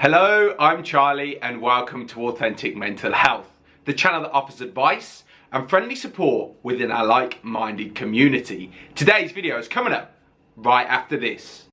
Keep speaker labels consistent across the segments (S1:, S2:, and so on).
S1: Hello, I'm Charlie and welcome to Authentic Mental Health, the channel that offers advice and friendly support within our like-minded community. Today's video is coming up right after this.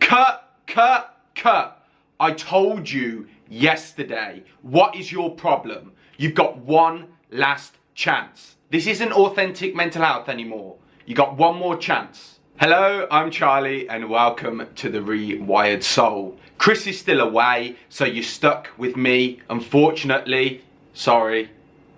S1: Cut, cut, cut. I told you yesterday, what is your problem? You've got one last chance. This isn't authentic mental health anymore. You got one more chance. Hello, I'm Charlie and welcome to The Rewired Soul. Chris is still away, so you're stuck with me, unfortunately. Sorry,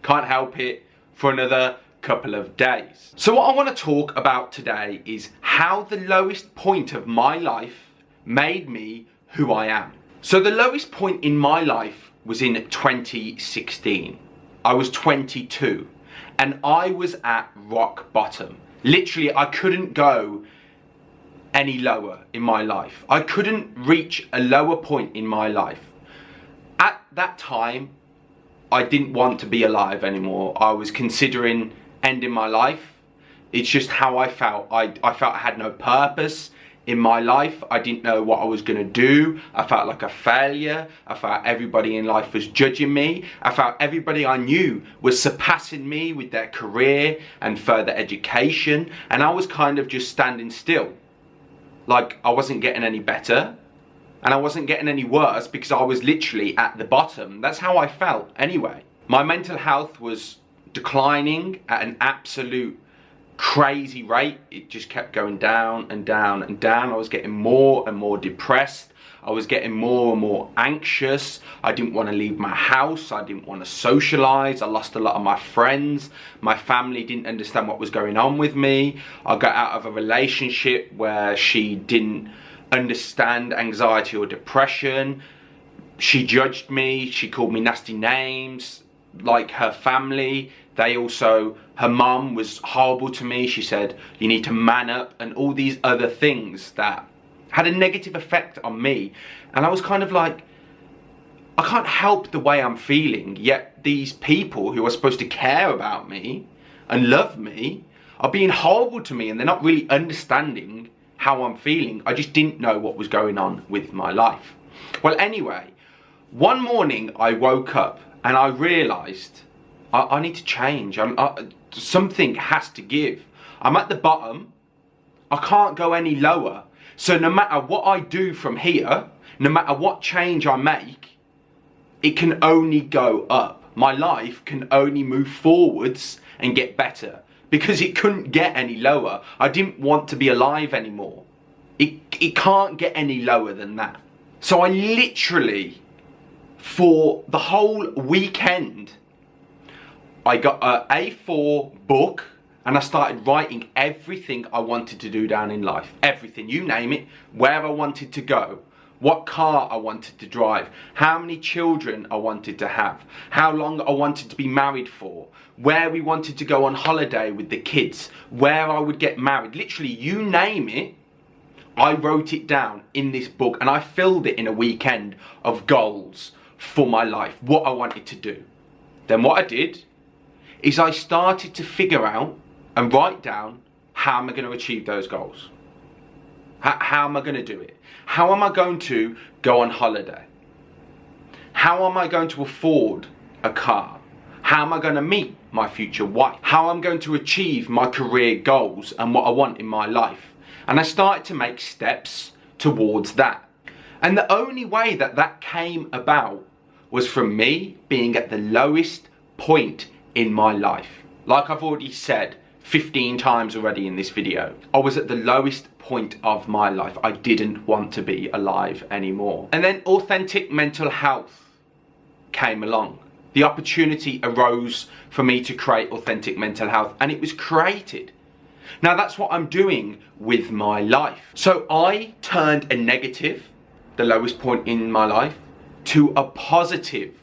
S1: can't help it, for another couple of days. So what I want to talk about today is how the lowest point of my life made me who I am. So the lowest point in my life was in 2016. I was 22 and I was at rock bottom. Literally, I couldn't go any lower in my life. I couldn't reach a lower point in my life. At that time, I didn't want to be alive anymore. I was considering ending my life. It's just how I felt. I, I felt I had no purpose in my life. I didn't know what I was going to do. I felt like a failure. I felt everybody in life was judging me. I felt everybody I knew was surpassing me with their career and further education. And I was kind of just standing still like I wasn't getting any better and I wasn't getting any worse because I was literally at the bottom. That's how I felt anyway. My mental health was declining at an absolute crazy rate. It just kept going down and down and down. I was getting more and more depressed. I was getting more and more anxious. I didn't want to leave my house. I didn't want to socialize. I lost a lot of my friends. My family didn't understand what was going on with me. I got out of a relationship where she didn't understand anxiety or depression. She judged me. She called me nasty names. Like her family, they also, her mum was horrible to me. She said, you need to man up and all these other things that had a negative effect on me. And I was kind of like, I can't help the way I'm feeling, yet these people who are supposed to care about me and love me are being horrible to me and they're not really understanding how I'm feeling. I just didn't know what was going on with my life. Well, anyway, one morning I woke up and I realised I, I, need to change. I, something has to give. I'm at the bottom. I can't go any lower. So no matter what I do from here, no matter what change I make, it can only go up. My life can only move forwards and get better because it couldn't get any lower. I didn't want to be alive anymore. It, it can't get any lower than that. So I literally, for the whole weekend, I got a A4 book and I started writing everything I wanted to do down in life. Everything, you name it, where I wanted to go, what car I wanted to drive, how many children I wanted to have, how long I wanted to be married for, where we wanted to go on holiday with the kids, where I would get married. Literally, you name it, I wrote it down in this book and I filled it in a weekend of goals for my life, what I wanted to do. Then what I did is I started to figure out and write down how am I going to achieve those goals? How, how am I going to do it? How am I going to go on holiday? How am I going to afford a car? How am I going to meet my future wife? How am I'm going to achieve my career goals and what I want in my life? And I started to make steps towards that. And the only way that that came about was from me being at the lowest point in my life. Like I've already said, 15 times already in this video. I was at the lowest point of my life. I didn't want to be alive anymore. And then authentic mental health came along. The opportunity arose for me to create authentic mental health and it was created. Now that's what I'm doing with my life. So I turned a negative, the lowest point in my life, to a positive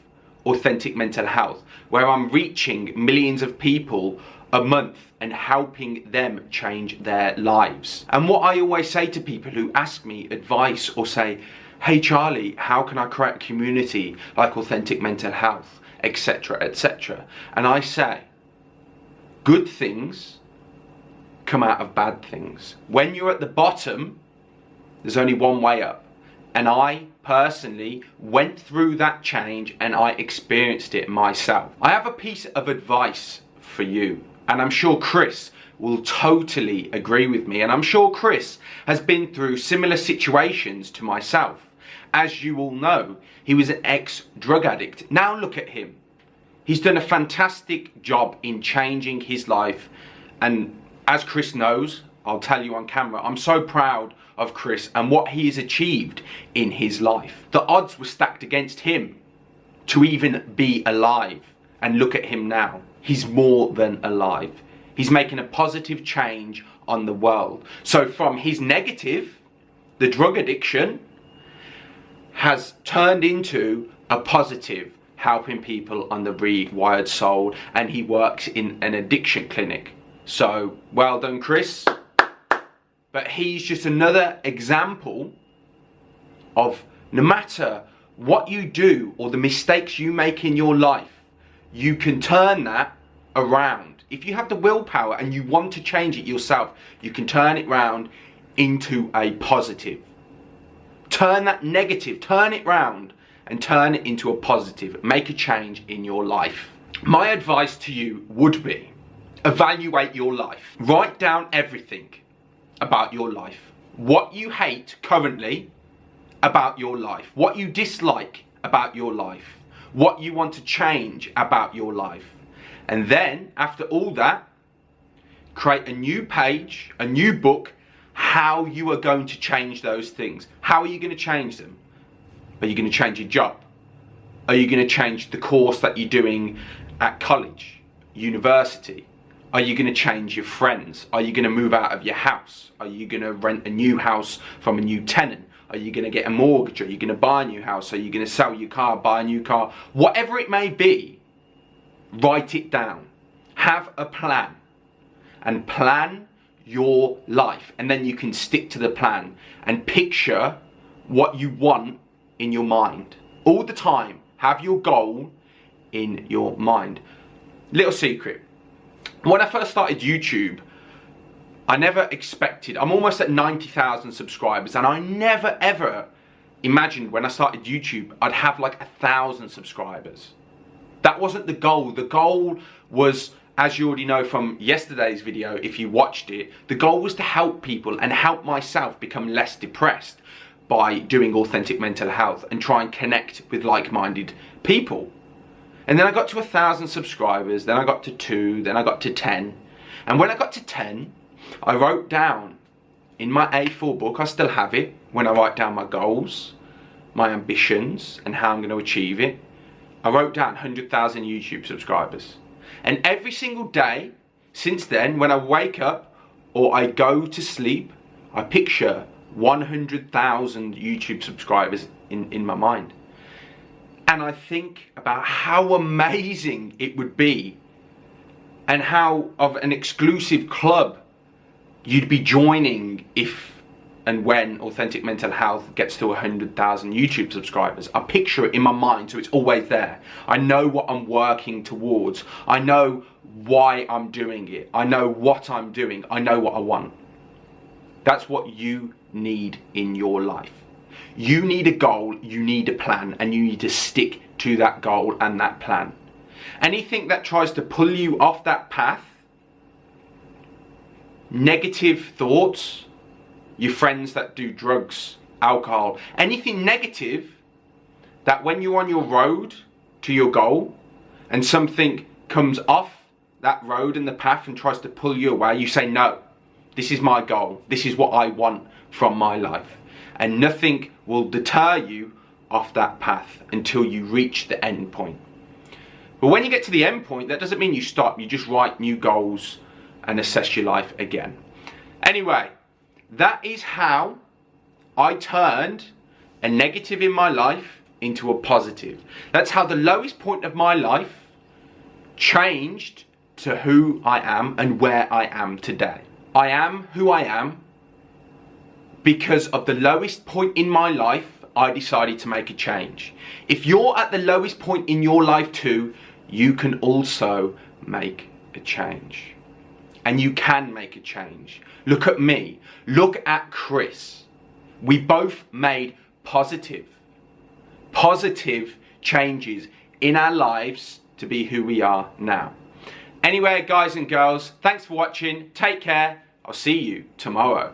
S1: authentic mental health where I'm reaching millions of people a month and helping them change their lives. And what I always say to people who ask me advice or say, hey Charlie, how can I create a community like Authentic Mental Health, etc, etc. And I say, good things come out of bad things. When you're at the bottom, there's only one way up. And I personally went through that change and I experienced it myself. I have a piece of advice for you, and I'm sure Chris will totally agree with me. And I'm sure Chris has been through similar situations to myself. As you all know, he was an ex drug addict. Now look at him. He's done a fantastic job in changing his life. And as Chris knows, I'll tell you on camera, I'm so proud of Chris and what he has achieved in his life. The odds were stacked against him to even be alive. And look at him now. He's more than alive. He's making a positive change on the world. So from his negative, the drug addiction, has turned into a positive, helping people on the rewired soul, and he works in an addiction clinic. So well done, Chris. But he's just another example of no matter what you do or the mistakes you make in your life, you can turn that around. If you have the willpower and you want to change it yourself, you can turn it around into a positive. Turn that negative, turn it round and turn it into a positive. Make a change in your life. My advice to you would be evaluate your life. Write down everything about your life. What you hate currently about your life. What you dislike about your life. What you want to change about your life. And then, after all that, create a new page, a new book, how you are going to change those things. How are you going to change them? Are you going to change your job? Are you going to change the course that you're doing at college, university? Are you going to change your friends? Are you going to move out of your house? Are you going to rent a new house from a new tenant? Are you going to get a mortgage? Are you going to buy a new house? Are you going to sell your car, buy a new car? Whatever it may be, write it down. Have a plan and plan your life. And then you can stick to the plan and picture what you want in your mind. All the time, have your goal in your mind. Little secret when I first started YouTube, I never expected, I'm almost at 90,000 subscribers and I never ever imagined when I started YouTube I'd have like a thousand subscribers. That wasn't the goal. The goal was, as you already know from yesterday's video, if you watched it, the goal was to help people and help myself become less depressed by doing authentic mental health and try and connect with like-minded people. And then I got to a thousand subscribers, then I got to two, then I got to 10. And when I got to 10, I wrote down in my A4 book, I still have it, when I write down my goals, my ambitions, and how I'm going to achieve it. I wrote down 100,000 YouTube subscribers. And every single day since then, when I wake up or I go to sleep, I picture 100,000 YouTube subscribers in, in my mind and I think about how amazing it would be and how of an exclusive club you'd be joining if and when Authentic Mental Health gets to 100,000 YouTube subscribers. I picture it in my mind so it's always there. I know what I'm working towards. I know why I'm doing it. I know what I'm doing. I know what I want. That's what you need in your life. You need a goal, you need a plan, and you need to stick to that goal and that plan. Anything that tries to pull you off that path, negative thoughts, your friends that do drugs, alcohol, anything negative that when you're on your road to your goal and something comes off that road and the path and tries to pull you away, you say, no, this is my goal. This is what I want from my life and nothing will deter you off that path until you reach the end point. But when you get to the end point, that doesn't mean you stop, you just write new goals and assess your life again. Anyway, that is how I turned a negative in my life into a positive. That's how the lowest point of my life changed to who I am and where I am today. I am who I am because of the lowest point in my life, I decided to make a change. If you're at the lowest point in your life too, you can also make a change. And you can make a change. Look at me. Look at Chris. We both made positive, positive changes in our lives to be who we are now. Anyway, guys and girls, thanks for watching. Take care. I'll see you tomorrow.